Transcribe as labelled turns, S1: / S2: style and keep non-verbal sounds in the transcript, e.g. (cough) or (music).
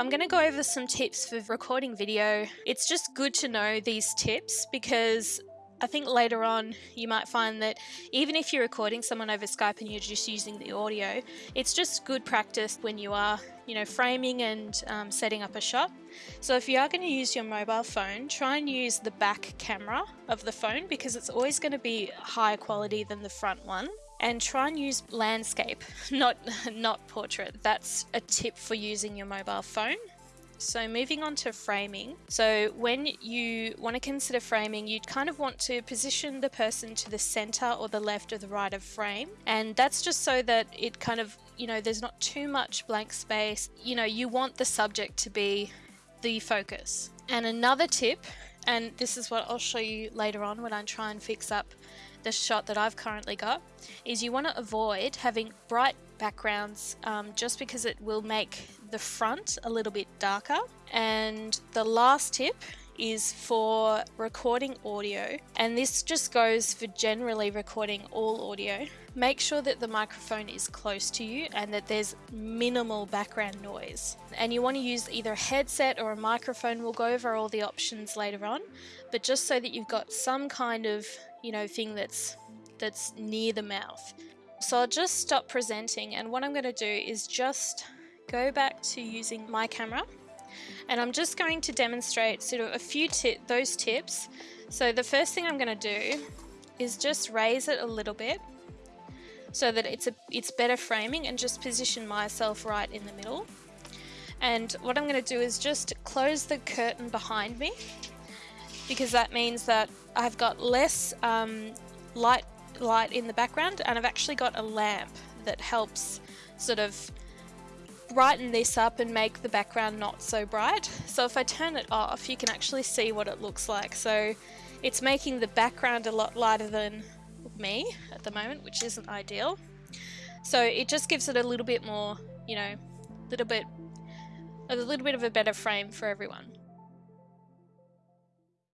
S1: I'm going to go over some tips for recording video. It's just good to know these tips because I think later on you might find that even if you're recording someone over Skype and you're just using the audio, it's just good practice when you are, you know, framing and um, setting up a shot. So if you are going to use your mobile phone, try and use the back camera of the phone because it's always going to be higher quality than the front one. And try and use landscape, (laughs) not not portrait. That's a tip for using your mobile phone. So moving on to framing. So when you want to consider framing, you'd kind of want to position the person to the center or the left or the right of frame. And that's just so that it kind of, you know, there's not too much blank space. You know, you want the subject to be the focus. And another tip, and this is what I'll show you later on when I try and fix up the shot that I've currently got, is you want to avoid having bright backgrounds um, just because it will make the front a little bit darker. And the last tip is for recording audio and this just goes for generally recording all audio. Make sure that the microphone is close to you and that there's minimal background noise. And you want to use either a headset or a microphone. We'll go over all the options later on, but just so that you've got some kind of, you know, thing that's that's near the mouth. So I'll just stop presenting and what I'm going to do is just go back to using my camera and I'm just going to demonstrate sort of a few tip those tips. So the first thing I'm going to do is just raise it a little bit so that it's a it's better framing and just position myself right in the middle. And what I'm going to do is just close the curtain behind me because that means that I've got less um, light light in the background and I've actually got a lamp that helps sort of brighten this up and make the background not so bright. So if I turn it off you can actually see what it looks like. So it's making the background a lot lighter than me at the moment which isn't ideal. So it just gives it a little bit more, you know, a little bit a little bit of a better frame for everyone.